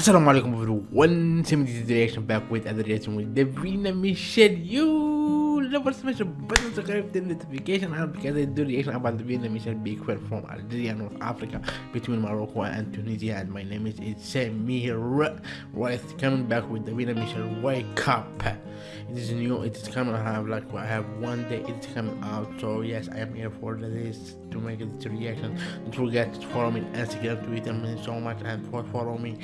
Assalamu alaikum everyone, Tim this is the reaction back with another reaction with Davina Michelle. You never smash the button to subscribe the notification and because I do reaction about Davina Michelle big queen from Algeria, North Africa, between Morocco and Tunisia. And my name is Samir. Right, coming back with Davina Michelle. Wake up! It is new. It is coming. I have like I have one day. It's coming out. So yes, I am here for this to make this reaction. Don't forget to follow me on Instagram, Twitter, me so much, and for follow me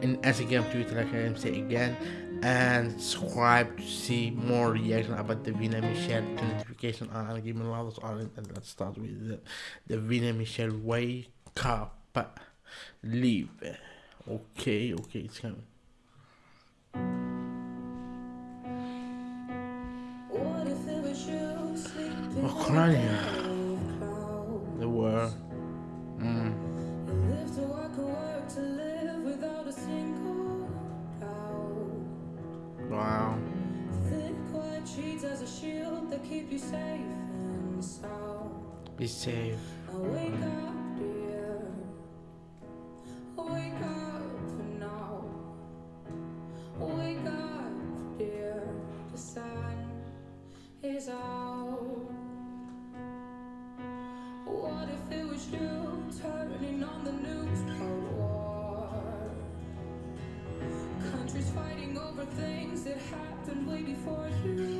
in Instagram, Twitter, like I am say again, and subscribe to see more reaction about Davina Michelle notification on and give me a lot of it. And let's start with the, Davina Michelle wake up, leave. Okay, okay, it's coming. The Wow. Be safe. Wake up, dear. Wake up now. Wake up, dear. The sun is out. What if it was you turning on the news happened way before you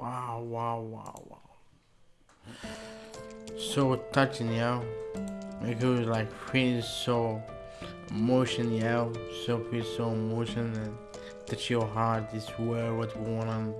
Wow, wow, wow, wow. So touching, yo. Make you like feel so emotion, yo. So feel so emotion and touch your heart. This world, what's going on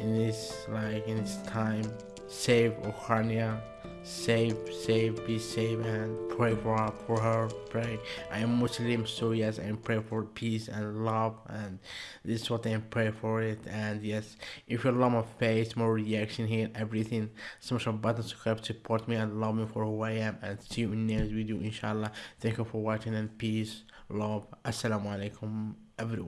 in this, like, in this time. Save Ukraine. Save, save, be safe and pray for her, for her, pray. I am Muslim, so yes, I pray for peace and love, and this is what I pray for it. And yes, if you love my face, more reaction here, everything, smash the button, subscribe, support me, and love me for who I am. And see you in next video, inshallah. Thank you for watching, and peace, love. Assalamu alaikum, everyone.